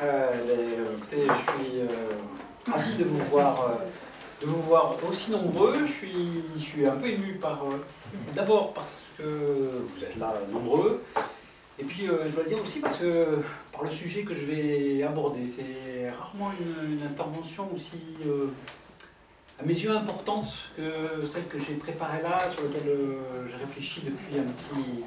Euh, ben, écoutez, je suis euh, ravi de vous voir, euh, de vous voir aussi nombreux. Je suis, je suis un peu ému par, d'abord parce que vous êtes là nombreux, et puis je dois le dire aussi parce que par le sujet que je vais aborder, c'est rarement une, une intervention aussi, à mes yeux, importante que celle que j'ai préparée là, sur laquelle j'ai réfléchi depuis un petit,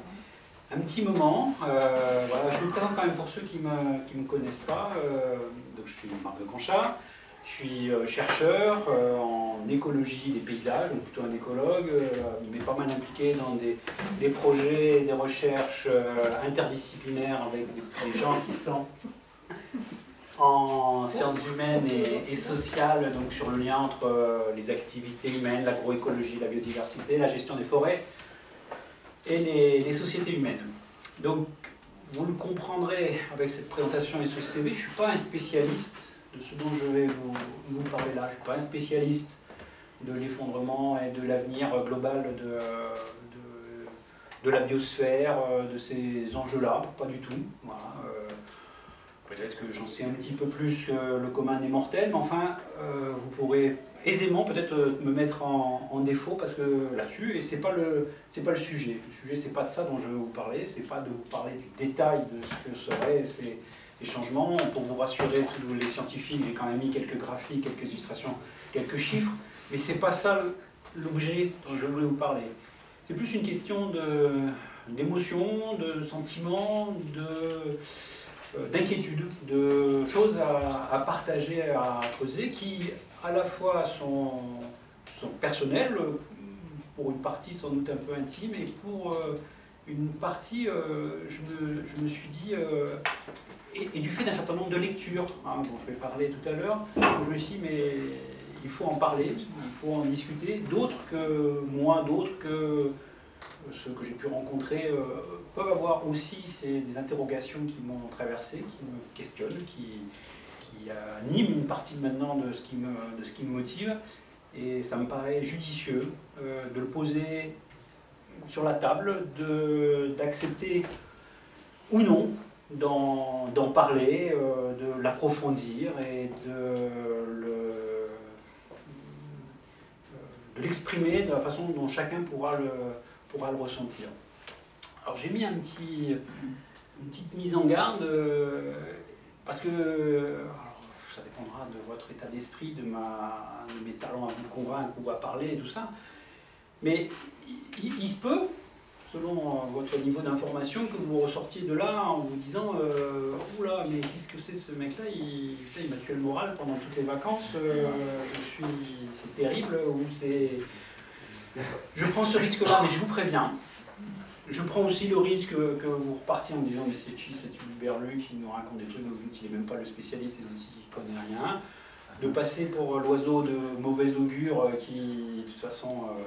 un petit moment. Euh, voilà, je me présente quand même pour ceux qui ne me, qui me connaissent pas. Euh, donc je suis Marc de Conchat, je suis euh, chercheur euh, en écologie des paysages, donc plutôt un écologue, mais pas mal impliqué dans des, des projets, des recherches interdisciplinaires avec des, gens qui sont en sciences humaines et, sociales, donc sur le lien entre les activités humaines, l'agroécologie, la biodiversité, la gestion des forêts et les, sociétés humaines. Donc, vous le comprendrez avec cette présentation et ce CV, je ne suis pas un spécialiste de ce dont je vais vous, vous parler là. Je ne suis pas un spécialiste de l'effondrement et de l'avenir global de, de, de la biosphère, euh, de ces enjeux-là, pas du tout. Voilà, euh, Peut-être que j'en sais un petit peu plus que le commun des mortels, mais enfin, euh, vous pourrez aisément peut-être euh, me mettre en, défaut parce que là-dessus, et c'est pas le pas le sujet. Le sujet, c'est pas de ça dont je vais vous parler, c'est pas de vous parler du détail de ce que seraient ces, changements. Pour vous rassurer, tous les scientifiques, j'ai quand même mis quelques graphiques, quelques illustrations, quelques chiffres, mais c'est pas ça l'objet dont je voulais vous parler. C'est plus une question de d'émotion, de sentiment, de d'inquiétudes, de choses à, partager, à creuser, qui à la fois sont, personnelles, pour une partie sans doute un peu intime, et pour euh, une partie, euh, je, me, suis dit, euh, et, du fait d'un certain nombre de lectures, hein, dont je vais parler tout à l'heure, je me suis dit, mais il faut en parler, il faut en discuter, d'autres que moi, d'autres que ceux que j'ai pu rencontrer euh, peuvent avoir aussi ces, des interrogations qui m'ont traversé, qui me questionnent, qui, qui animent une partie maintenant de ce qui me, de ce qui me motive. Et ça me paraît judicieux euh, de le poser sur la table, d'accepter ou non d'en parler, euh, de l'approfondir et de le- de l'exprimer de la façon dont chacun pourra le, pourra le ressentir. Alors j'ai mis un petit, une petite mise en garde euh, parce que ça dépendra de votre état d'esprit, de, ma, de mes talents à vous convaincre ou à parler et tout ça. Mais il, se peut, selon votre niveau d'information, que vous ressortiez de là en vous disant euh, Oula, mais qu'est-ce que c'est ce mec-là? Il, m'a tué le moral pendant toutes les vacances, euh, c'est terrible, ou c'est. Je prends ce risque-là, mais je vous préviens. Je prends aussi le risque que vous repartiez en disant mais c'est qui cet Berlu qui nous raconte des trucs dont il n'est même pas le spécialiste et dont il ne connaît rien. De passer pour l'oiseau de mauvais augure euh, qui, de toute façon, euh,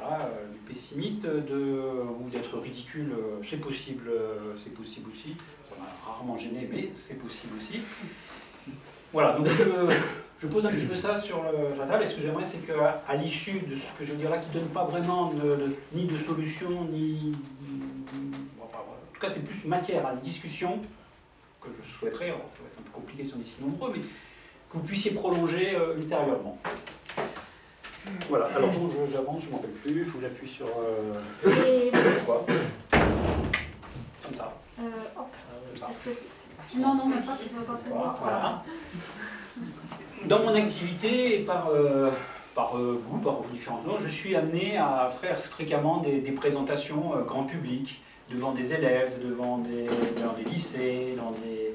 voilà, euh, pessimiste, ou d'être ridicule, euh, c'est possible, c'est possible aussi. Ça m'a rarement gêné, mais c'est possible aussi. Voilà, donc je, je pose un petit peu ça sur le- la table. Et ce que j'aimerais, c'est qu'à à l'issue de ce que je dire là, qui ne donne pas vraiment de- de- ni de solution, ni. bon, enfin, voilà. En tout cas, c'est plus matière à discussion que je souhaiterais, alors, ça va être un peu compliqué si on est si nombreux, mais que vous puissiez prolonger euh, ultérieurement. Voilà, alors bon, j'avance, je ne m'en rappelle plus, il faut que j'appuie sur. euh, Et, quoi Comme ça. euh, hop, Comme ça. Non, non, mais pas, tu peux pas. Dans mon activité par, euh, par euh, goût, par différents noms, je suis amené à faire fréquemment des, présentations euh, grand public devant des élèves, devant des, dans des lycées, dans des,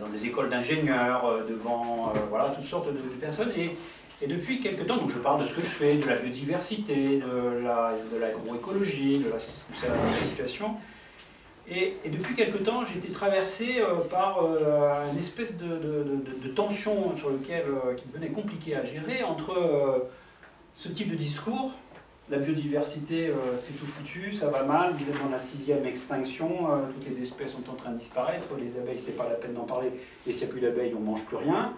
dans des écoles d'ingénieurs, devant voilà, toutes sortes de, de personnes. Et, et depuis quelques temps, donc je parle de ce que je fais, de la biodiversité, de la- de l'agroécologie, de, la, de la situation. Et, depuis quelque temps, été traversé euh, par euh, une espèce de, tension sur lequel, euh, qui devenait compliqué à gérer entre ce type de discours, la biodiversité, c'est tout foutu, ça va mal, vous êtes dans la sixième extinction, toutes les espèces sont en train de disparaître, les abeilles, c'est pas la peine d'en parler, et s'il n'y a plus d'abeilles, on mange plus rien.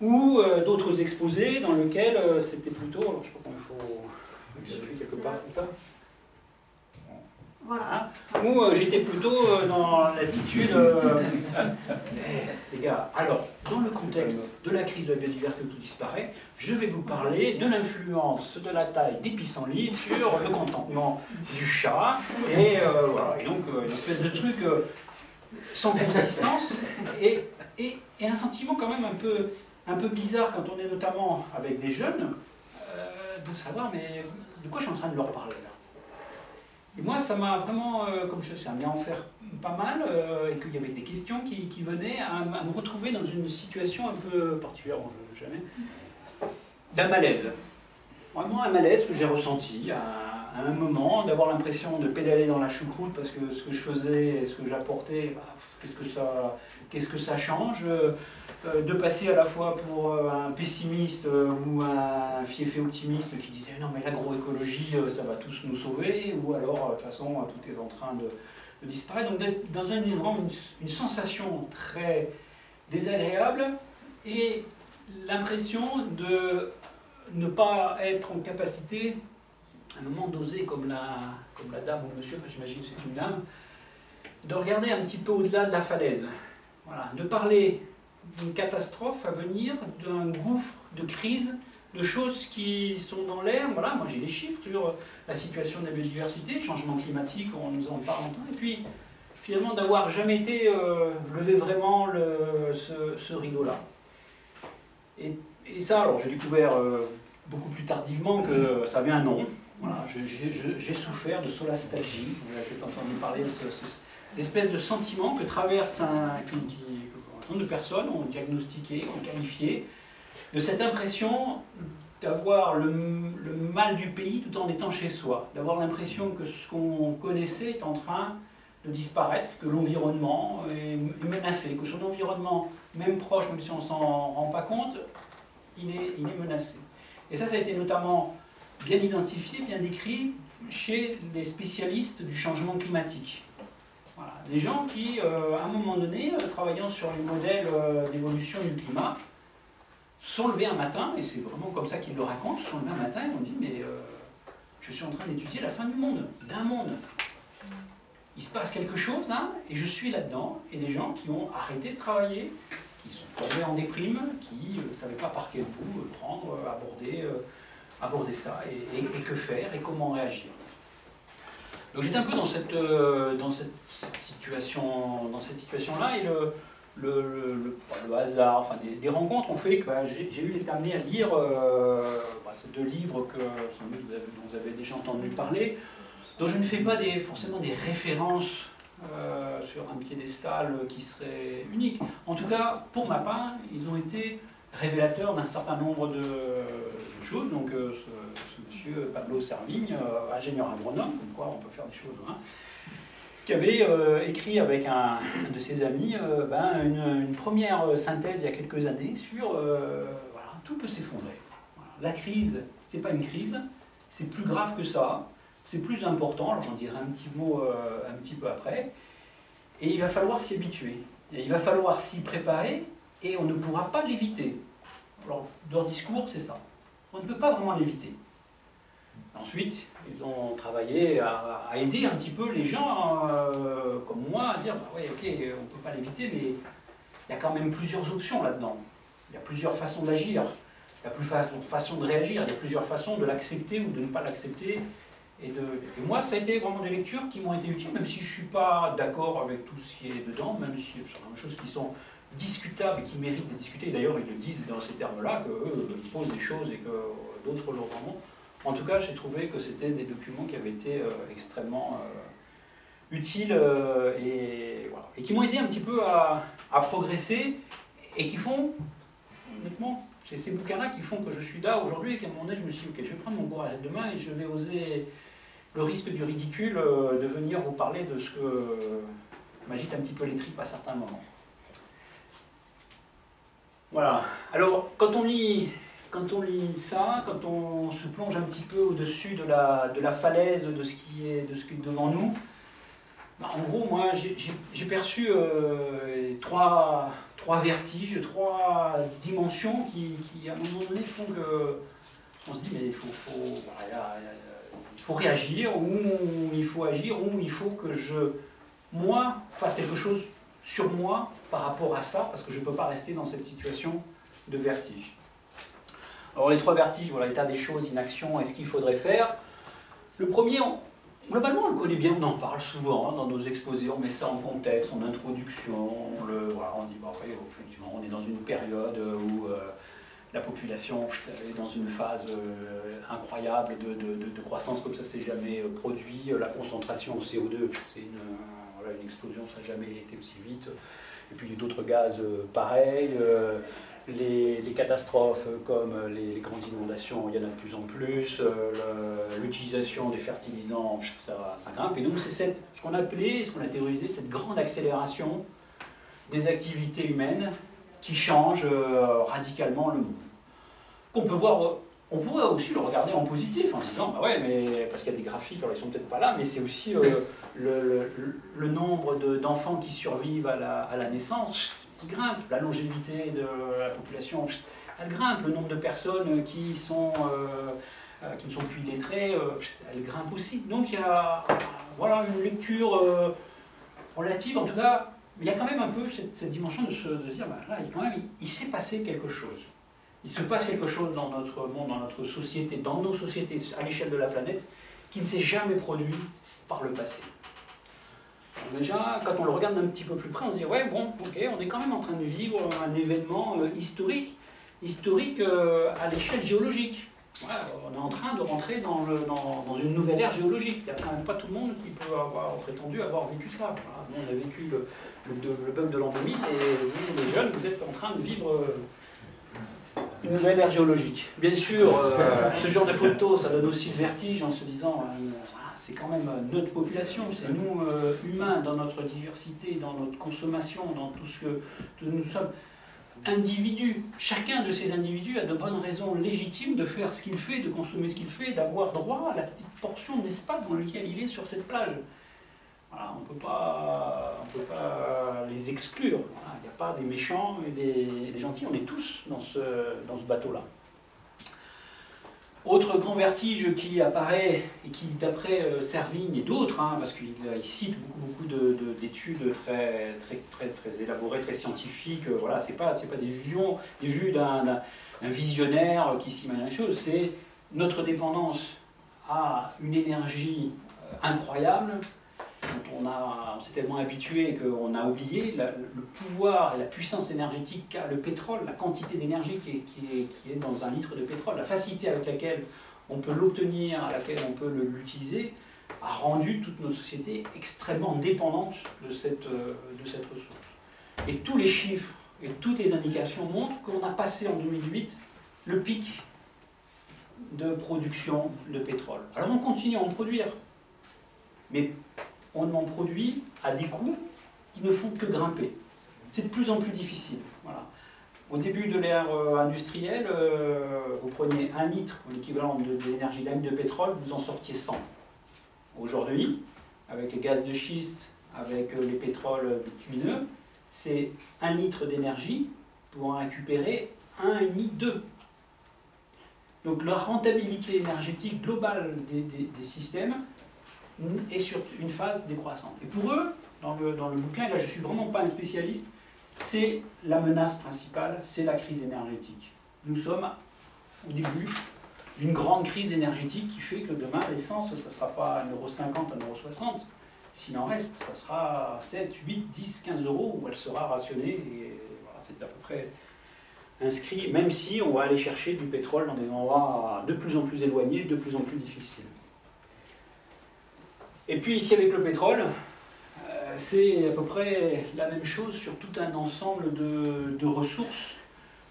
Ou d'autres exposés dans lesquels c'était plutôt, alors, je sais pas comment il faut, faut que j'appuie quelque part comme ça. Voilà. Euh, j'étais plutôt euh, dans l'attitude... euh, eh, gars, alors, dans le contexte de la crise de la biodiversité où tout disparaît, je vais vous parler de l'influence de la taille des pissenlits sur le contentement du chat, et euh, voilà, et donc une espèce de truc sans consistance, et, un sentiment quand même un peu, bizarre quand on est notamment avec des jeunes, de savoir, mais de quoi je suis en train de leur parler là? Et moi, ça m'a vraiment, euh, comme je sais, amené à faire pas mal, euh, et qu'il y avait des questions qui, qui venaient à, me retrouver dans une situation un peu particulière, bon, je- jamais, d'un malaise. Vraiment un malaise que j'ai ressenti à un moment, d'avoir l'impression de pédaler dans la choucroute parce que ce que je faisais et ce que j'apportais, bah, qu'est-ce que ça, qu'est-ce que ça change euh, euh, de passer à la fois pour euh, un pessimiste ou un fiefé optimiste qui disait non mais l'agroécologie ça va tous nous sauver ou alors de toute façon tout est en train de, disparaître. Donc dans un vraiment une, sensation très désagréable et l'impression de ne pas être en capacité un moment d'oser comme la, comme la dame ou monsieur, enfin, j'imagine c'est une dame, de regarder un petit peu au-delà de la falaise. Voilà, de parler d'une catastrophe à venir, d'un gouffre de crise, de choses qui sont dans l'air. Voilà, moi j'ai les chiffres sur la situation de la biodiversité, changement climatique, on nous en parle longtemps, et puis finalement d'avoir jamais été euh, levé vraiment le- ce, ce rideau-là. Et, et ça, alors j'ai découvert euh, beaucoup plus tardivement que ça avait un nom. Voilà, j'ai souffert de solastalgie. Vous avez peut-être entendu parler de ce, ce- l'espèce de sentiment que traverse un, nombre de personnes ont diagnostiqué, ont qualifié, de cette impression d'avoir le, mal du pays tout en étant chez soi, d'avoir l'impression que ce qu'on connaissait est en train de disparaître, que l'environnement est menacé, que son environnement, même proche, même si on s'en rend pas compte, il est menacé. Et ça, ça a été notamment bien identifié, bien décrit chez les spécialistes du changement climatique. Voilà. Des gens qui, euh, à un moment donné, euh, travaillant sur les modèles euh, d'évolution du climat, sont levés un matin, et c'est vraiment comme ça qu'ils le racontent, sont levés un matin et ont dit Mais je suis en train d'étudier la fin du monde, d'un monde. Il se passe quelque chose là, et je suis là-dedans, et des gens qui ont arrêté de travailler, qui sont tombés en déprime, qui ne savaient pas par quel bout prendre, aborder, aborder ça, et, que faire, et comment réagir. Donc j'étais un peu dans cette, euh, dans cette, situation, dans cette situation-là, et le, le, le- le- hasard, enfin des, rencontres ont fait que bah, j'ai eu été amené à lire euh, bah, ces deux livres que dont vous avez déjà entendu parler, dont je ne fais pas des, forcément des références euh, sur un piédestal qui serait unique. En tout cas, pour ma part, ils ont été révélateurs d'un certain nombre de, choses. Donc, euh, ce, monsieur Pablo Servigne, euh, ingénieur agronome, comme quoi on peut faire des choses, hein, qui avait euh, écrit avec un, de ses amis ben, une, première synthèse il y a quelques années sur voilà, tout peut s'effondrer. La crise, c'est pas une crise, c'est plus grave que ça, c'est plus important. J'en dirai un petit mot un petit peu après. Et il va falloir s'y habituer. Il va falloir s'y préparer et on ne pourra pas l'éviter. Alors, leur discours, c'est ça. On ne peut pas vraiment l'éviter. Ensuite, ils ont travaillé à, aider un petit peu les gens euh, comme moi à dire bah oui, ok, on ne peut pas l'éviter, mais il y a quand même plusieurs options là-dedans. Il y a plusieurs façons d'agir, il y a plusieurs façons de réagir, il y a plusieurs façons de l'accepter ou de ne pas l'accepter. Et, moi, ça a été vraiment des lectures qui m'ont été utiles, même si je ne suis pas d'accord avec tout ce qui est dedans, même si y a certaines choses qui sont discutables et qui méritent d'être discutées. D'ailleurs, ils le disent dans ces termes-là, qu'ils posent des choses et que d'autres le remontent. En tout cas, j'ai trouvé que c'était des documents qui avaient été euh, extrêmement euh, utiles euh, et, qui m'ont aidé un petit peu à, à progresser et qui font, honnêtement, c'est ces bouquins-là qui font que je suis là aujourd'hui et qu'à un moment donné, je me suis dit, ok, je vais prendre mon courage demain et je vais oser le risque du ridicule euh, de venir vous parler de ce que m'agite un petit peu les tripes à certains moments. Voilà. Alors, quand on lit, quand on lit ça, quand on se plonge un petit peu au-dessus de la, de la falaise de ce, qui est, de ce qui est devant nous, bah, en gros, moi, j'ai- perçu euh, trois, trois vertiges, trois dimensions qui, qui, à un moment donné, font que on se dit, mais il faut, faut- voilà, faut réagir, ou il faut agir, ou il faut que je, moi, fasse quelque chose sur moi par rapport à ça, parce que je ne peux pas rester dans cette situation de vertige. Alors les trois vertiges, voilà, l'état des choses, inaction, et ce qu'il faudrait faire. Le premier, globalement, on le connaît bien, on en parle souvent hein, dans nos exposés, on met ça en contexte, en introduction, on, le, voilà, on dit, bah, oui, effectivement, on est dans une période où euh, la population est dans une phase euh, incroyable de, croissance comme ça s'est jamais euh, produit, la concentration en CO2, c'est une, voilà, une explosion, ça n'a jamais été aussi vite, et puis d'autres gaz pareils, les, catastrophes comme les, grandes inondations, il y en a de plus en plus, euh, l'utilisation des fertilisants, ça, grimpe. Et donc c'est ce qu'on a appelé, ce qu'on a théorisé, cette grande accélération des activités humaines qui changent euh, radicalement le monde. Qu'on peut voir, on pourrait aussi le regarder en positif en disant, bah ouais, mais parce qu'il y a des graphiques, alors ils sont peut-être pas là, mais c'est aussi euh, le, nombre d'enfants qui survivent à la, naissance grimpe, la longévité de la population, elle grimpe, le nombre de personnes qui, euh, euh, qui ne sont plus lettrées, elle grimpe aussi. Donc il y a voilà, une lecture relative, en tout cas, il y a quand même un peu cette, dimension de se, dire, bah, là, quand même, il, s'est passé quelque chose. Il se passe quelque chose dans notre monde, dans notre société, dans nos sociétés, à l'échelle de la planète, qui ne s'est jamais produit par le passé. Déjà, quand on le regarde un petit peu plus près, on se dit, ouais, bon, ok, on est quand même en train de vivre un événement euh, historique, historique euh, à l'échelle géologique. on est en train de rentrer dans, une nouvelle ère géologique. Il n'y a quand même pas tout le monde qui peut avoir prétendu avoir vécu ça. On a vécu le, le, bug de l'an 2000 et vous, les jeunes, vous êtes en train de vivre euh, nouvelle ère géologique. Bien sûr, ce genre de photos, ça donne aussi le vertige en se disant c'est quand même euh, notre population, c'est nous euh, humains dans notre diversité, dans notre consommation, dans tout ce que nous sommes individus. Chacun de ces individus a de bonnes raisons légitimes de faire ce qu'il fait, de consommer ce qu'il fait, d'avoir droit à la petite portion d'espace dans lequel il est sur cette plage. Voilà, on ne peut pas les exclure. Pas des méchants et des, gentils, on est tous dans ce, dans ce bateau-là. Autre grand vertige qui apparaît et qui, d'après euh, Servigne et d'autres, hein, parce qu'il cite beaucoup, beaucoup d'études très, très, très, très élaborées, très scientifiques, euh, voilà, ce n'est pas, pas des des vues d'un visionnaire qui s'imagine les choses, c'est notre dépendance à une énergie euh, incroyable, on, s'est tellement habitué qu'on a oublié le pouvoir et la puissance énergétique qu'a le pétrole, la quantité d'énergie qui, qui, est, dans un litre de pétrole, la facilité avec laquelle on peut l'obtenir, à laquelle on peut l'utiliser, a rendu toute notre société extrêmement dépendante de cette, euh, de cette ressource. Et tous les chiffres et toutes les indications montrent qu'on a passé en 2008 le pic de production de pétrole. Alors on continue à en produire, mais on en produit à des coûts qui ne font que grimper. C'est de plus en plus difficile. Voilà. Au début de l'ère euh, industrielle, euh, vous preniez un litre, l'équivalent de, l'énergie d'un de pétrole, vous en sortiez 100. Aujourd'hui, avec les gaz de schiste, avec euh, les pétroles bitumineux, c'est un litre d'énergie pour en récupérer un et demi, deux. Donc la rentabilité énergétique globale des systèmes est sur une phase décroissante. Et pour eux, dans le, dans le bouquin, là je ne suis vraiment pas un spécialiste, c'est la menace principale, c'est la crise énergétique. Nous sommes au début d'une grande crise énergétique qui fait que demain, l'essence, ça ne sera pas 1,50€, 1,60€. S'il en reste, ça sera 7, 8, 10, 15 euros où elle sera rationnée. Et voilà, c'est à peu près inscrit, même si on va aller chercher du pétrole dans des endroits de plus en plus éloignés, de plus en plus difficiles. Et puis ici avec le pétrole, euh, c'est à peu près la même chose sur tout un ensemble de, ressources,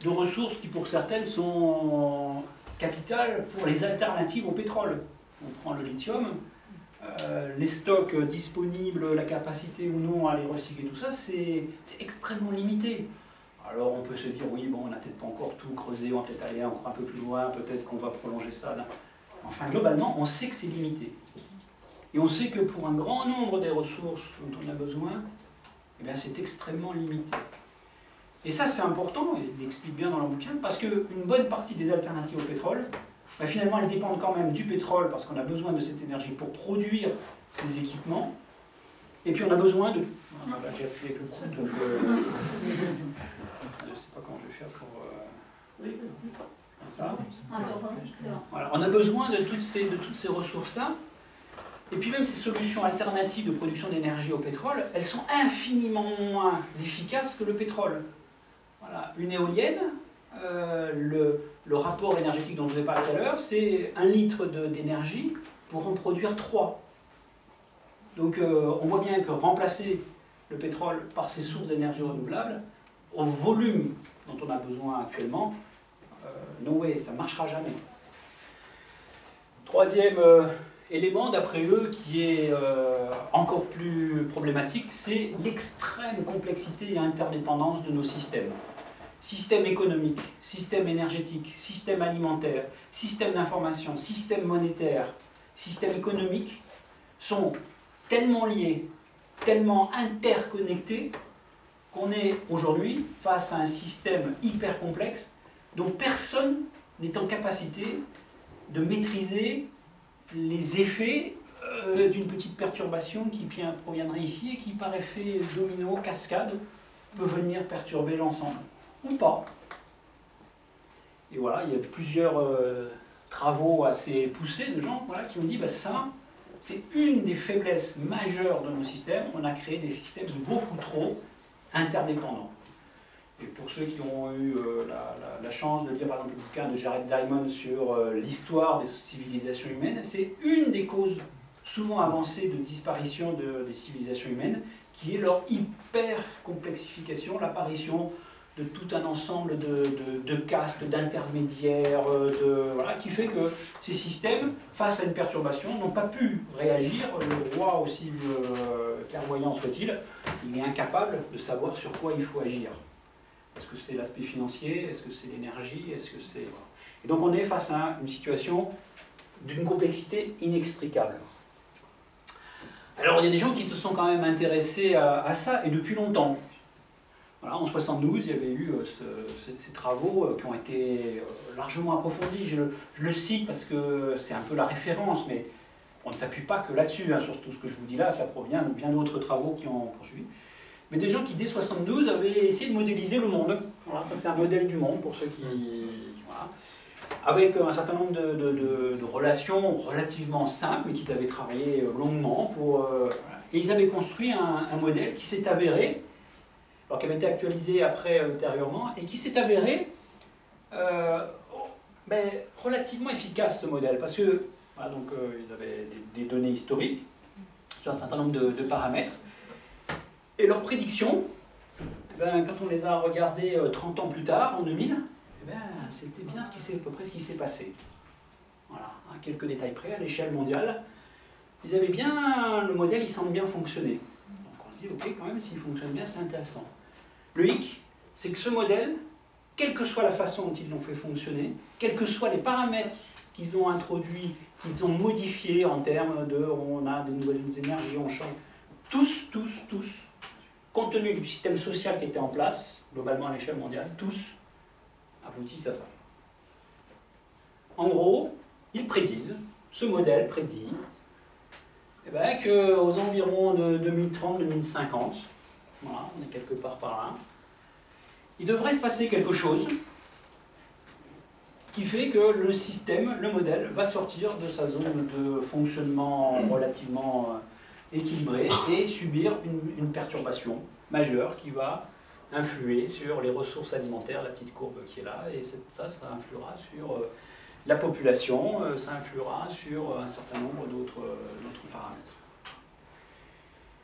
de ressources qui pour certaines sont capitales pour les alternatives au pétrole. On prend le lithium, euh, les stocks disponibles, la capacité ou non à les recycler, tout ça, c'est extrêmement limité. Alors on peut se dire, oui, bon, on n'a peut-être pas encore tout creusé, on va peut-être aller encore un peu plus loin, peut-être qu'on va prolonger ça. Enfin, globalement, on sait que c'est limité. Et on sait que pour un grand nombre des ressources dont on a besoin, eh c'est extrêmement limité. Et ça, c'est important, et il l'explique bien dans le bouquin, parce qu'une bonne partie des alternatives au pétrole bah, finalement elles dépendent quand même du pétrole parce qu'on a besoin de cette énergie pour produire ces équipements. Et puis on a besoin de... Ah, bah, j'ai appuyé avec le donc... Euh, je ne sais pas comment je vais faire pour... Euh, oui, ça. Voilà. On a besoin de toutes ces, de toutes ces ressources-là. Et puis même ces solutions alternatives de production d'énergie au pétrole, elles sont infiniment moins efficaces que le pétrole. Voilà. Une éolienne, euh, le, rapport énergétique dont je vous ai parlé tout à l'heure, c'est un litre d'énergie pour en produire 3. Donc euh, on voit bien que remplacer le pétrole par ces sources d'énergie renouvelables, au volume dont on a besoin actuellement, euh, no way, ça ne marchera jamais. Troisième euh, élément, d'après eux, qui est encore plus problématique, c'est l'extrême complexité et interdépendance de nos systèmes. Système économique, système énergétique, système alimentaire, système d'information, système monétaire, système économique sont tellement liés, tellement interconnectés, qu'on est aujourd'hui face à un système hyper complexe dont personne n'est en capacité de maîtriser les effets euh, d'une petite perturbation qui proviendrait ici et qui, par effet domino, cascade, peut venir perturber l'ensemble. Ou pas. Et voilà, il y a plusieurs euh, travaux assez poussés de gens qui ont dit bah, ça, c'est une des faiblesses majeures de nos systèmes. On a créé des systèmes beaucoup trop interdépendants. Et pour ceux qui ont eu euh, la, chance de lire par exemple le bouquin de Jared Diamond sur euh, l'histoire des civilisations humaines, c'est une des causes souvent avancées de disparition des civilisations humaines, qui est leur hyper complexification, l'apparition de tout un ensemble de, castes, d'intermédiaires, euh, voilà, qui fait que ces systèmes, face à une perturbation, n'ont pas pu réagir. Le roi, aussi clairvoyant soit-il, il est incapable de savoir sur quoi il faut agir. Est-ce que c'est l'aspect financier? Est-ce que c'est l'énergie? Est-ce que c'est... Et donc on est face à une situation d'une complexité inextricable. Alors il y a des gens qui se sont quand même intéressés à ça, et depuis longtemps en 72, il y avait eu euh, ces, travaux euh, qui ont été euh, largement approfondis. Je, le cite parce que c'est un peu la référence, mais on ne s'appuie pas que là-dessus. Hein, sur tout ce que je vous dis là, ça provient de bien d'autres travaux qui ont poursuivi. Mais des gens qui, dès 72, avaient essayé de modéliser le monde. Voilà, ça c'est un modèle du monde pour ceux qui... Voilà. Avec un certain nombre de, relations relativement simples, mais qu'ils avaient travaillé longuement pour... et ils avaient construit un, modèle qui s'est avéré alors qui avait été actualisé après euh, ultérieurement, et qui s'est avéré euh, ben, relativement efficace ce modèle, parce que donc, euh, ils avaient des, données historiques sur un certain nombre de, paramètres, et leurs prédictions, eh ben, quand on les a regardées 30 ans plus tard, en 2000, eh ben, c'était bien ce qui à peu près ce qui s'est passé. Voilà, à quelques détails près, à l'échelle mondiale, ils avaient bien, le modèle il semble bien fonctionner. Donc on se dit, ok, quand même, s'il fonctionne bien, c'est intéressant. Le hic, c'est que ce modèle, quelle que soit la façon dont ils l'ont fait fonctionner, quels que soient les paramètres qu'ils ont introduits, qu'ils ont modifiés en termes de on a des nouvelles énergies, on change, tous, tous, tous, compte tenu du système social qui était en place, globalement à l'échelle mondiale, tous aboutissent à ça. En gros, ils prédisent, ce modèle prédit, eh ben, qu'aux environs de 2030-2050, voilà, on est quelque part par là. Il devrait se passer quelque chose qui fait que le système, le modèle, va sortir de sa zone de fonctionnement relativement euh, équilibré et subir une, perturbation majeure qui va influer sur les ressources alimentaires, la petite courbe qui est là, et ça, ça influera sur euh, la population, euh, ça influera sur un certain nombre d'autres paramètres.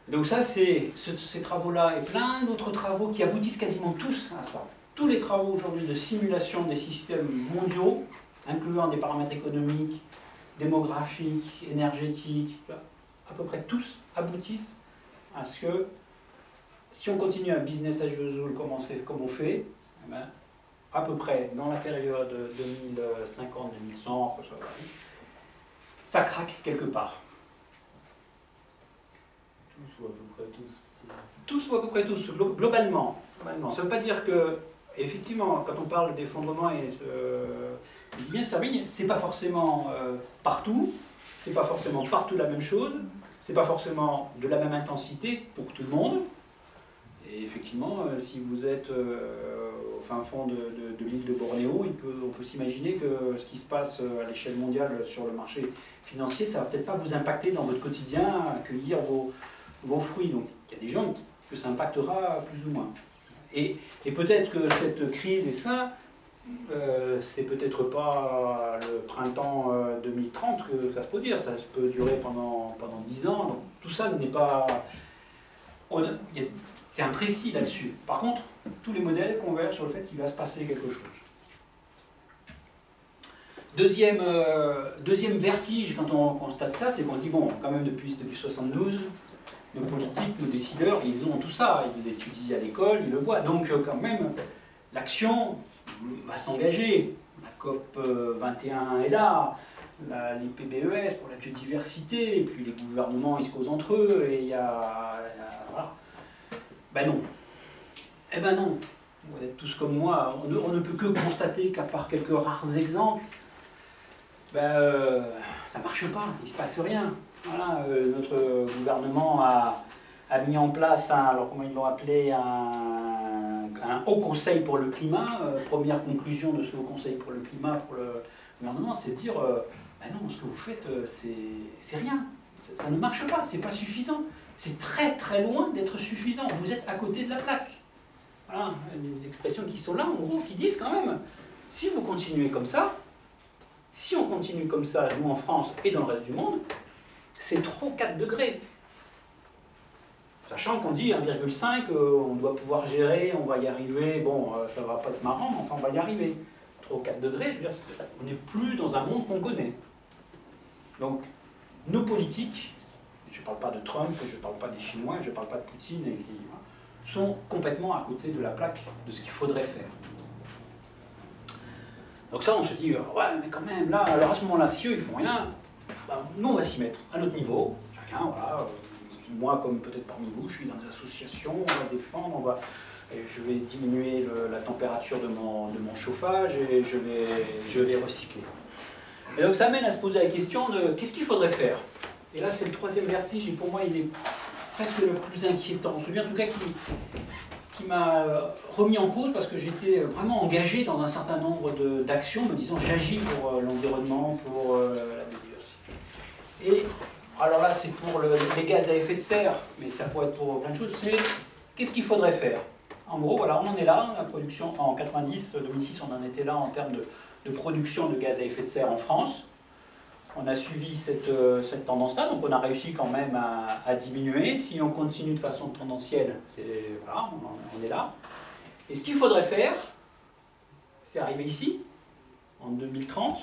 Donc ça, c'est ces travaux-là et plein d'autres travaux qui aboutissent quasiment tous à ça. Tous les travaux aujourd'hui de simulation des systèmes mondiaux, incluant des paramètres économiques, démographiques, énergétiques, à peu près tous aboutissent à ce que si on continue un business as usual comme on fait, comme on fait eh ben, à peu près dans la période 2050-2100, ça craque quelque part. Tous ou à peu près tous. Tous ou à peu près tous, globalement. globalement. Ça ne veut pas dire que, effectivement, quand on parle d'effondrement et dis bien servir, c'est pas forcément euh, partout, c'est pas forcément partout la même chose, c'est pas forcément de la même intensité pour tout le monde. Et effectivement, euh, si vous êtes euh, au fin fond de, l'île de Bornéo, on peut s'imaginer que ce qui se passe à l'échelle mondiale sur le marché financier, ça va peut-être pas vous impacter dans votre quotidien, accueillir vos, vos fruits. Donc il y a des gens que ça impactera plus ou moins. Et, et peut-être que cette crise et ça, euh, c'est peut-être pas le printemps 2030 que ça se peut dire, ça peut durer pendant, pendant 10 ans, donc tout ça n'est pas... C'est imprécis là-dessus. Par contre, tous les modèles convergent sur le fait qu'il va se passer quelque chose. Deuxième, euh, deuxième vertige quand on constate ça, c'est qu'on dit, bon, quand même depuis, depuis 72, nos politiques, nos décideurs, ils ont tout ça, ils l'étudient à l'école, ils le voient. Donc euh, quand même, l'action va s'engager. La COP 21 euh, est là, les PBES pour la biodiversité, et puis les gouvernements, ils se causent entre eux, et il y a... Ben non. Eh ben non. Vous êtes tous comme moi, on ne, peut que constater qu'à part quelques rares exemples, ben, euh, ça marche pas, il se passe rien. Voilà, euh, notre gouvernement a, mis en place, un, alors comment ils l'ont appelé, un, haut conseil pour le climat. Euh, première conclusion de ce haut conseil pour le climat pour le gouvernement, c'est de dire, ben non, ce que vous faites, c'est rien. Ça, ne marche pas, c'est pas suffisant. C'est très très loin d'être suffisant. Vous êtes à côté de la plaque. Voilà, des expressions qui sont là, en gros, qui disent quand même, si vous continuez comme ça, si on continue comme ça, nous en France et dans le reste du monde, c'est trop 4 degrés. Sachant qu'on dit 1,5, euh, on doit pouvoir gérer, on va y arriver, bon, euh, ça va pas être marrant, mais enfin on va y arriver. Trop 4 degrés, on n'est plus dans un monde qu'on connaît. Donc, nos politiques, je ne parle pas de Trump, je ne parle pas des Chinois, je ne parle pas de Poutine, et qui, hein, sont complètement à côté de la plaque de ce qu'il faudrait faire. Donc ça, on se dit, euh, ouais, mais quand même, là, alors à ce moment-là, si eux, ils font rien, bah, nous, on va s'y mettre à notre niveau, chacun, voilà, moi, comme peut-être parmi vous, je suis dans des associations, on va défendre, on va, je vais diminuer la température de mon, de mon chauffage et je vais, je vais recycler. Et donc ça amène à se poser la question de qu'est-ce qu'il faudrait faire? Et là, c'est le troisième vertige, et pour moi, il est presque le plus inquiétant, celui en tout cas qui, qui m'a remis en cause parce que j'étais vraiment engagé dans un certain nombre d'actions, me disant j'agis pour euh, l'environnement, pour euh, la biodiversité. Et alors là, c'est pour les gaz à effet de serre, mais ça pourrait être pour plein de choses, c'est qu'est-ce qu'il faudrait faire? En gros, voilà, on en est là, la production, en 90, 2006, on en était là en termes de, production de gaz à effet de serre en France on a suivi cette, euh, tendance-là, donc on a réussi quand même à, diminuer. Si on continue de façon tendancielle, voilà, on, est là. Et ce qu'il faudrait faire, c'est arriver ici, en 2030.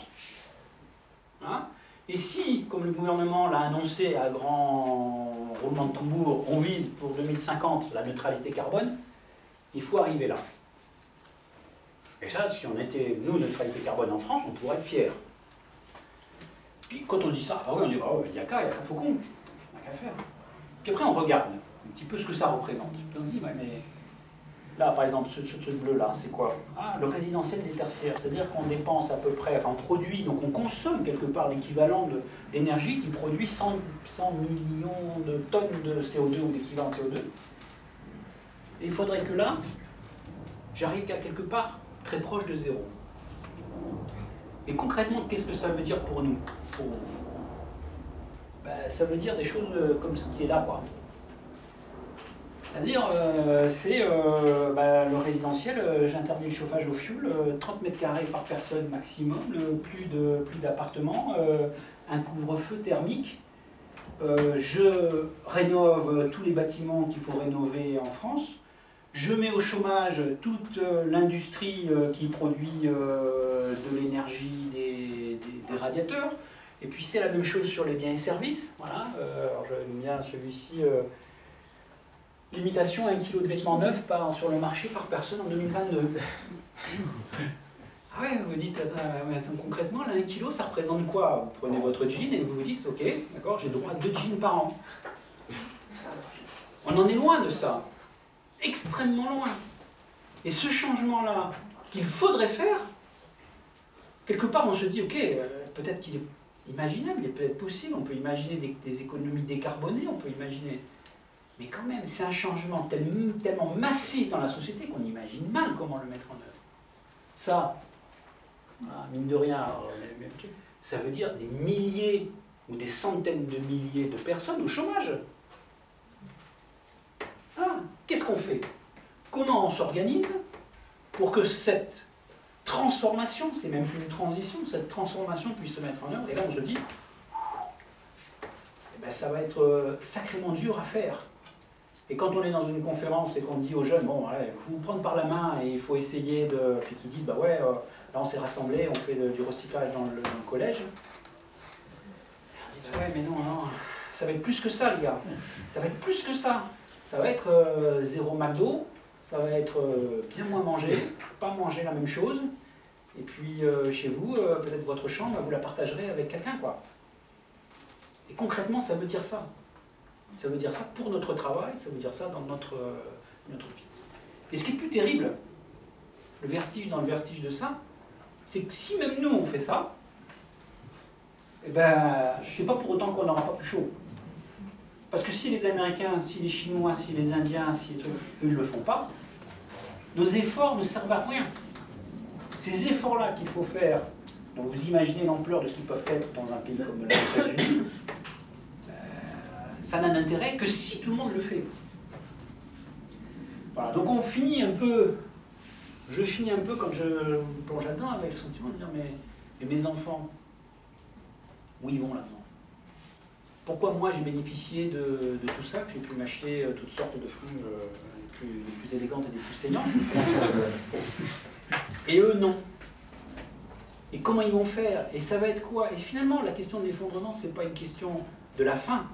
Hein. Et si, comme le gouvernement l'a annoncé à grand roulement de tambour, on vise pour 2050 la neutralité carbone, il faut arriver là. Et ça, si on était, nous, neutralité carbone en France, on pourrait être fiers. Puis quand on se dit ça, ah oui, on dit, bah il n'y a qu'à, il n'y a qu'à Faucon, il n'y a qu'à faire. Puis après, on regarde un petit peu ce que ça représente. Puis on se dit, mais là, par exemple, ce, truc bleu-là, c'est quoi? Ah, le résidentiel des tertiaires, c'est-à-dire qu'on dépense à peu près, enfin, on produit, donc on consomme quelque part l'équivalent d'énergie qui produit 100, 100, millions de tonnes de CO2 ou d'équivalent de CO2. Et il faudrait que là, j'arrive à quelque part très proche de zéro. Et concrètement, qu'est-ce que ça veut dire pour nous, pour vous? Ben, Ça veut dire des choses euh, comme ce qui est là, quoi. C'est-à-dire, euh, c'est euh, ben, le résidentiel, j'interdis le chauffage au fioul, 30 mètres carrés par personne maximum, plus de plus d'appartements, un couvre-feu thermique. je rénove tous les bâtiments qu'il faut rénover en France. Je mets au chômage toute euh, l'industrie euh, qui produit euh, de l'énergie des, radiateurs. Et puis c'est la même chose sur les biens et services. Voilà. bien celui-ci. Limitation à 1 kg de vêtements neufs par, sur le marché par personne en 2022. ah ouais, vous dites, concrètement, là, 1 kg, ça représente quoi? Vous prenez votre jean et vous vous dites, ok, d'accord, j'ai droit à 2 jeans par an. On en est loin de ça extrêmement loin. Et ce changement-là, qu'il faudrait faire, quelque part, on se dit, ok, euh, peut-être qu'il est imaginable, il est peut-être possible, on peut imaginer des économies décarbonées, on peut imaginer. Mais quand même, c'est un changement tellement, massif dans la société qu'on imagine mal comment le mettre en œuvre. Ça, mine de rien, mais- ça veut dire des milliers ou des centaines de milliers de personnes au chômage. Ah, Qu'est-ce qu'on fait? Comment on s'organise pour que cette transformation, c'est même plus une transition, cette transformation puisse se mettre en œuvre? Et là, on se dit, eh ben, ça va être euh, sacrément dur à faire. Et quand on est dans une conférence et qu'on dit aux jeunes, bon, il faut vous prendre par la main et il faut essayer de. Puis qu'ils disent, bah ouais, euh, là on s'est rassemblés, on fait du recyclage dans le, collège. On dit, bah ouais, mais non, non, ça va être plus que ça, les gars. Ça va être plus que ça. Ça va être euh, zéro McDo, ça va être euh, bien moins manger, pas manger la même chose. Et puis chez vous, peut-être votre chambre, vous la partagerez avec quelqu'un, quoi. Et concrètement, ça veut dire ça. Ça veut dire ça pour notre travail, ça veut dire ça dans notre, euh, notre vie. Et ce qui est plus terrible, le vertige dans le vertige de ça, c'est que si même nous on fait ça, eh ben, c'est pas pour autant qu'on n'aura pas plus chaud. Parce que si les Américains, si les Chinois, si les Indiens, si eux ne le font pas, nos efforts ne servent à rien. Ces efforts-là qu'il faut faire, donc vous imaginez l'ampleur de ce qu'ils peuvent être dans un pays comme les États-Unis, ça n'a d'intérêt que si tout le monde le fait. Voilà, donc on finit un peu, je finis un peu quand je plonge là-dedans avec le sentiment de dire mais, mes enfants, où ils vont là-dedans? Pourquoi moi j'ai bénéficié de, tout ça, que j'ai pu m'acheter euh, toutes sortes de fringues euh, les plus, élégantes et les plus saignantes? Et eux non. Et comment ils vont faire? Et ça va être quoi? Et finalement, la question de l'effondrement, c'est pas une question de la fin.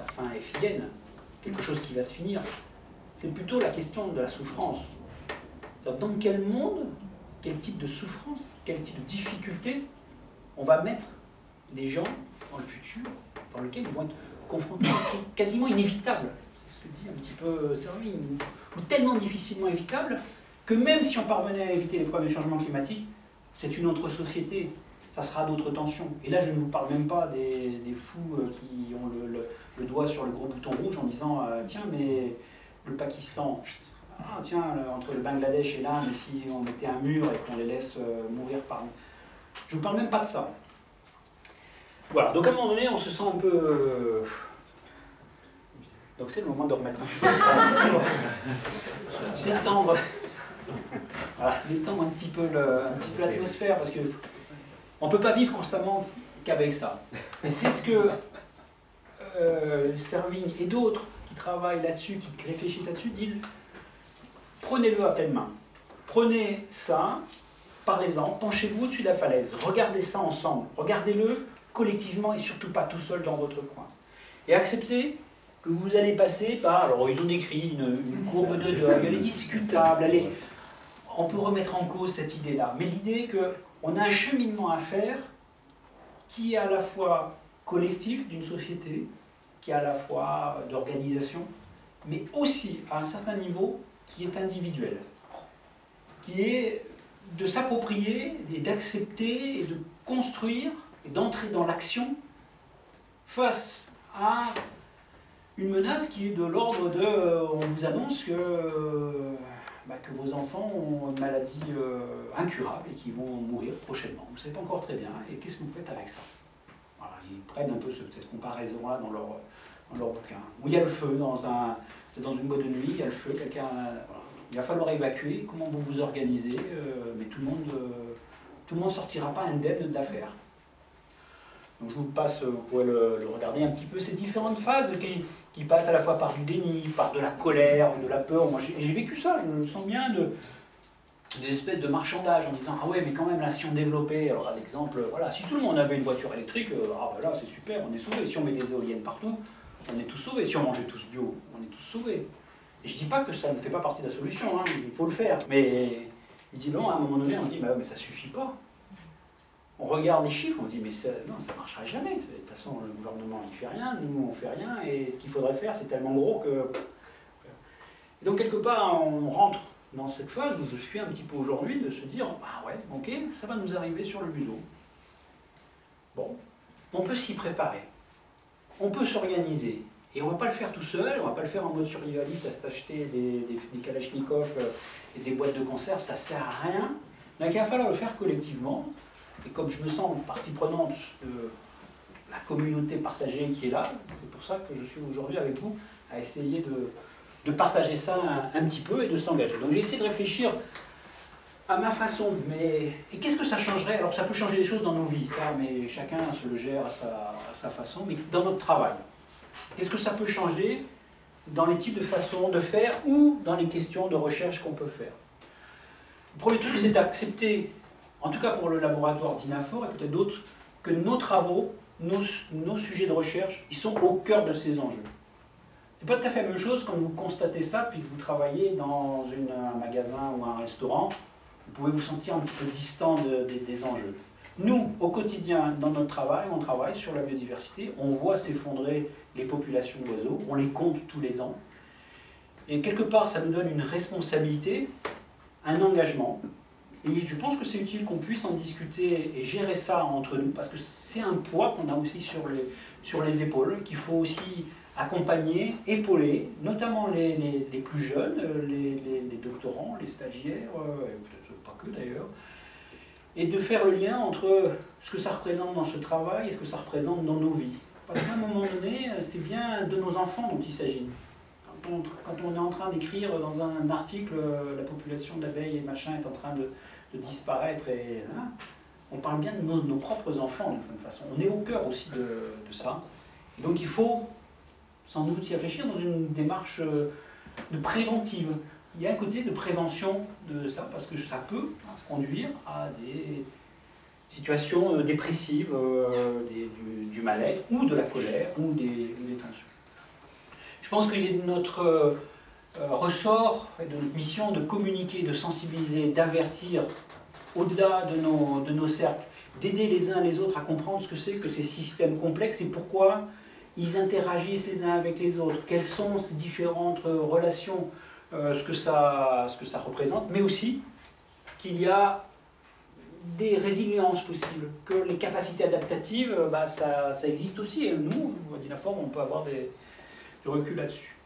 La fin est quelque chose qui va se finir. C'est plutôt la question de la souffrance. Dans quel monde, quel type de souffrance, quel type de difficulté on va mettre les gens dans le futur, dans lequel ils vont être confrontés, quasiment inévitable. C'est ce que dit un petit peu Servigne, ou- tellement difficilement évitable que même si on parvenait à éviter les problèmes du changement climatique, c'est une autre société, ça sera d'autres tensions. Et là, je ne vous parle même pas des, fous euh, qui ont le- le doigt sur le gros bouton rouge en disant euh, Tiens, mais le Pakistan, ah, tiens, entre le Bangladesh et l'Inde, si on mettait un mur et qu'on les laisse euh, mourir par. Je ne vous parle même pas de ça. Voilà, donc à un moment donné, on se sent un peu. euh, Donc c'est le moment de remettre un peu. détendre. Voilà, détendre un petit peu le- un petit peu l'atmosphère parce que on peut pas vivre constamment qu'avec ça. Et c'est ce que euh, Servigne et d'autres qui travaillent là-dessus, qui réfléchissent là-dessus, disent prenez-le à pleine main. Prenez ça, parlez-en, penchez-vous au-dessus de la falaise, regardez ça ensemble, regardez-le collectivement et surtout pas tout seul dans votre coin. Et acceptez que vous allez passer par, alors ils ont décrit une, courbe de deuil, elle est discutable, on peut remettre en cause cette idée-là, mais l'idée qu'on a un cheminement à faire qui est à la fois collectif d'une société, qui est à la fois d'organisation, mais aussi à un certain niveau qui est individuel, qui est de s'approprier et d'accepter et de construire et d'entrer dans l'action face à une menace qui est de l'ordre de euh, on vous annonce que, euh, bah, que vos enfants ont une maladie euh, incurable et qu'ils vont mourir prochainement. Vous ne savez pas encore très bien. Et qu'est-ce que vous faites avec ça? Prennent un peu ce- cette comparaison-là dans leur, dans leur bouquin. Où il y a le feu dans, un, dans une boîte de nuit, il y a le feu, quelqu'un. Il va falloir évacuer, comment vous vous organisez, euh, mais tout le monde euh, tout le monde ne sortira pas indemne de l'affaire. Donc je vous passe, vous pouvez le, regarder un petit peu, ces différentes phases qui, qui passent à la fois par du déni, par de la colère, de la peur. Moi j'ai vécu ça, je me sens bien de des espèces de marchandage en disant ah ouais mais quand même là si on développait, alors à l'exemple, voilà, si tout le monde avait une voiture électrique, euh, ah bah là c'est super, on est sauvés. Si on met des éoliennes partout, on est tous sauvés. Si on mangeait tous bio, on est tous sauvés. Et je dis pas que ça ne fait pas partie de la solution, hein, il faut le faire. Mais visiblement à un moment donné on dit mais ça suffit pas. On regarde les chiffres, on dit mais ça, non, ça marchera jamais. De toute façon, le gouvernement il fait rien, nous on fait rien, et ce qu'il faudrait faire c'est tellement gros que. Et donc quelque part on rentre dans cette phase où je suis un petit peu aujourd'hui, de se dire, ah ouais, ok, ça va nous arriver sur le museau. Bon, on peut s'y préparer, on peut s'organiser, et on ne va pas le faire tout seul, on ne va pas le faire en mode survivaliste, à s'acheter des, kalachnikovs euh, et des boîtes de conserve, ça ne sert à rien. Donc il va falloir le faire collectivement, et comme je me sens partie prenante de la communauté partagée qui est là, c'est pour ça que je suis aujourd'hui avec vous à essayer de, de partager ça un, petit peu et de s'engager. Donc j'ai essayé de réfléchir à ma façon, mais qu'est-ce que ça changerait? Alors ça peut changer des choses dans nos vies, ça, mais chacun se le gère à sa, façon, mais dans notre travail. Qu'est-ce que ça peut changer dans les types de façons de faire ou dans les questions de recherche qu'on peut faire? Le premier truc, c'est d'accepter, en tout cas pour le laboratoire d'INAFOR et peut-être d'autres, que nos travaux, nos sujets de recherche, ils sont au cœur de ces enjeux. C'est pas tout à fait la même chose quand vous constatez ça, puis que vous travaillez dans un magasin ou un restaurant, vous pouvez vous sentir un petit peu distant de, de, des enjeux. Nous, au quotidien, dans notre travail, on travaille sur la biodiversité, on voit s'effondrer les populations d'oiseaux, on les compte tous les ans, et quelque part, ça nous donne une responsabilité, un engagement, et je pense que c'est utile qu'on puisse en discuter et gérer ça entre nous, parce que c'est un poids qu'on a aussi sur les, sur les épaules, qu'il faut aussi accompagner, épauler, notamment les, les, plus jeunes, euh, les, les, doctorants, les stagiaires, euh, peut-être pas que d'ailleurs, et de faire le lien entre ce que ça représente dans ce travail et ce que ça représente dans nos vies. Parce qu'à un moment donné, c'est bien de nos enfants dont il s'agit. Quand on, est en train d'écrire dans un article euh, la population d'abeilles et machin est en train de, disparaître, et, hein, on parle bien de nos, nos propres enfants d'une certaine façon. On est au cœur aussi de, de ça. Et donc il faut sans doute y réfléchir dans une démarche euh, de préventive. Il y a un côté de prévention de ça, parce que ça peut conduire à des situations euh, dépressives, euh, du, du mal-être, ou de la colère, ou des, ou des tensions. Je pense qu'il est de notre euh, ressort, de notre mission de communiquer, de sensibiliser, d'avertir au-delà de nos, de nos cercles, d'aider les uns les autres à comprendre ce que c'est que ces systèmes complexes et pourquoi ils interagissent les uns avec les autres, quelles sont ces différentes relations, euh, ce, que ça, ce que ça représente, mais aussi qu'il y a des résiliences possibles, que les capacités adaptatives, bah, ça, ça, existe aussi, et nous, à Dinaform, on peut avoir des, du recul là-dessus.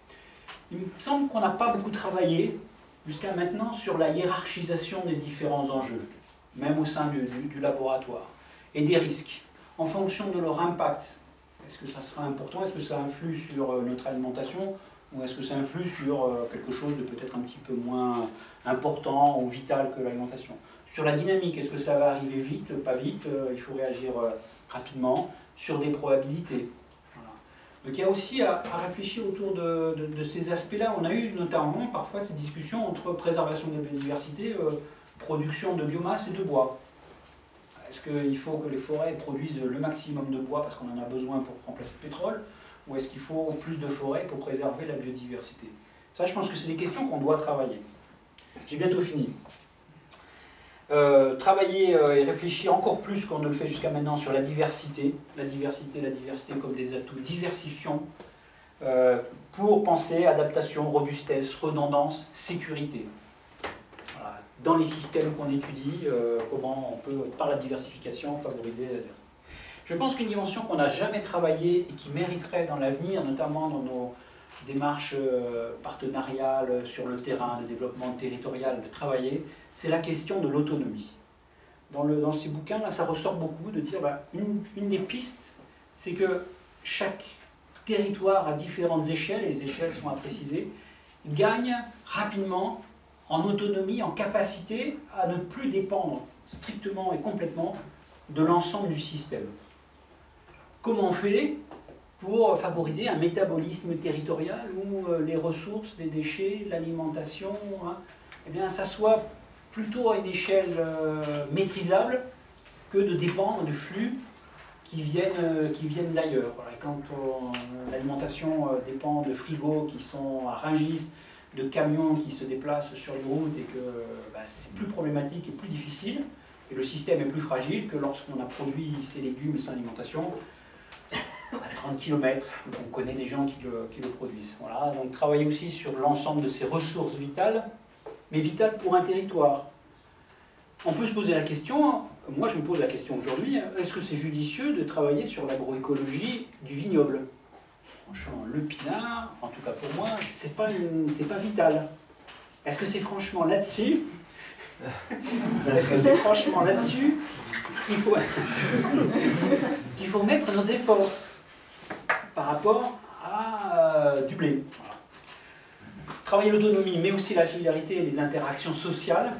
Il me semble qu'on n'a pas beaucoup travaillé jusqu'à maintenant sur la hiérarchisation des différents enjeux, même au sein du, du, du laboratoire, et des risques, en fonction de leur impact est-ce que ça sera important? Est-ce que ça influe sur euh, notre alimentation? Ou est-ce que ça influe sur euh, quelque chose de peut-être un petit peu moins important ou vital que l'alimentation? Sur la dynamique, est-ce que ça va arriver vite, pas vite euh, Il faut réagir rapidement sur des probabilités. Donc il y a aussi à, réfléchir autour de ces aspects-là. On a eu notamment parfois ces discussions entre préservation de la biodiversité, production de biomasse et de bois. Qu'il faut que les forêts produisent le maximum de bois parce qu'on en a besoin pour remplacer le pétrole Ou est-ce qu'il faut plus de forêts pour préserver la biodiversité? Ça, je pense que c'est des questions qu'on doit travailler. J'ai bientôt fini. Euh, travailler euh, et réfléchir encore plus qu'on ne le fait jusqu'à maintenant sur la diversité, la diversité, la diversité comme des atouts diversifiants, euh, pour penser adaptation, robustesse, redondance, sécurité dans les systèmes qu'on étudie, euh, comment on peut, par la diversification, favoriser la diversité. Je pense qu'une dimension qu'on n'a jamais travaillée et qui mériterait dans l'avenir, notamment dans nos démarches euh, partenariales sur le terrain, de développement territorial, de travailler, c'est la question de l'autonomie. Dans, ces bouquins, là, ça ressort beaucoup de dire, bah, une, une des pistes, c'est que chaque territoire à différentes échelles, et les échelles sont à préciser, gagne rapidement en autonomie, en capacité à ne plus dépendre strictement et complètement de l'ensemble du système. Comment on fait pour favoriser un métabolisme territorial où euh, les ressources, les déchets, l'alimentation, hein, eh bien, ça soit plutôt à une échelle euh, maîtrisable que de dépendre de flux qui viennent, euh, qui viennent d'ailleurs. Quand l'alimentation dépend de frigos qui sont à Rungis, de camions qui se déplacent sur les routes et que bah, c'est plus problématique et plus difficile, et le système est plus fragile que lorsqu'on a produit ses légumes et son alimentation à 30 km, on connaît des gens qui le, qui le produisent. Voilà, donc travailler aussi sur l'ensemble de ces ressources vitales, mais vital pour un territoire. On peut se poser la question, moi je me pose la question aujourd'hui, est-ce que c'est judicieux de travailler sur l'agroécologie du vignoble? Franchement, le pinard, en tout cas pour moi, c'est pas, pas vital. Est-ce que c'est franchement là-dessus? Est-ce que c'est franchement là-dessus qu'il faut, qu'il faut mettre nos efforts par rapport à euh, du blé? Travailler l'autonomie, mais aussi la solidarité et les interactions sociales,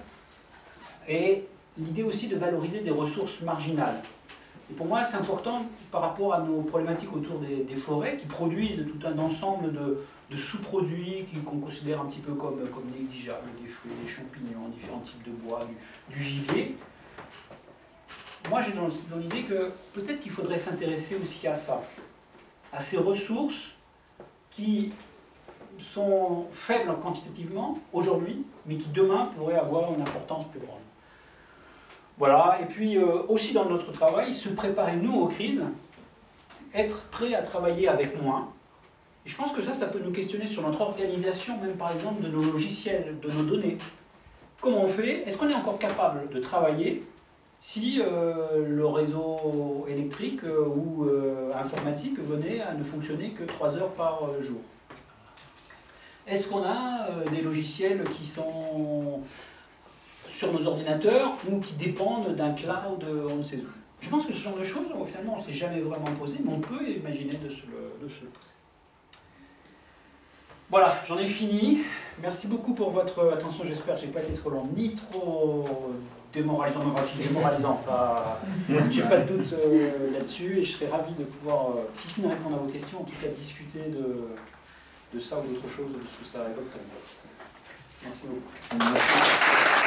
et l'idée aussi de valoriser des ressources marginales. Et pour moi, c'est important par rapport à nos problématiques autour des, forêts qui produisent tout un ensemble de, sous-produits qu'on considère un petit peu comme, négligeables, des fruits, des champignons, différents types de bois, du, gibier. Moi, j'ai dans l'idée que peut-être qu'il faudrait s'intéresser aussi à ça, à ces ressources qui sont faibles quantitativement aujourd'hui, mais qui demain pourraient avoir une importance plus grande. Voilà, et puis euh, aussi dans notre travail, se préparer nous aux crises, être prêt à travailler avec moins. Et je pense que ça, ça peut nous questionner sur notre organisation, même par exemple de nos logiciels, de nos données. Comment on fait? Est-ce qu'on est encore capable de travailler si euh, le réseau électrique euh, ou informatique venait à ne fonctionner que 3 heures par jour? Est-ce qu'on a des logiciels qui sont sur nos ordinateurs ou qui dépendent d'un cloud, on ne sait où. Je pense que ce genre de choses, finalement, on ne s'est jamais vraiment posé, mais on peut imaginer de se le, poser. Voilà, j'en ai fini. Merci beaucoup pour votre attention. J'espère que je n'ai pas été trop long ni trop démoralisant. Je suis démoralisant, j'ai pas de doute euh, là-dessus. Et je serais ravi de pouvoir, euh, si ce n'est répondre à vos questions, en tout cas discuter de, de ça ou d'autre chose, de ce que ça évoque. Merci beaucoup.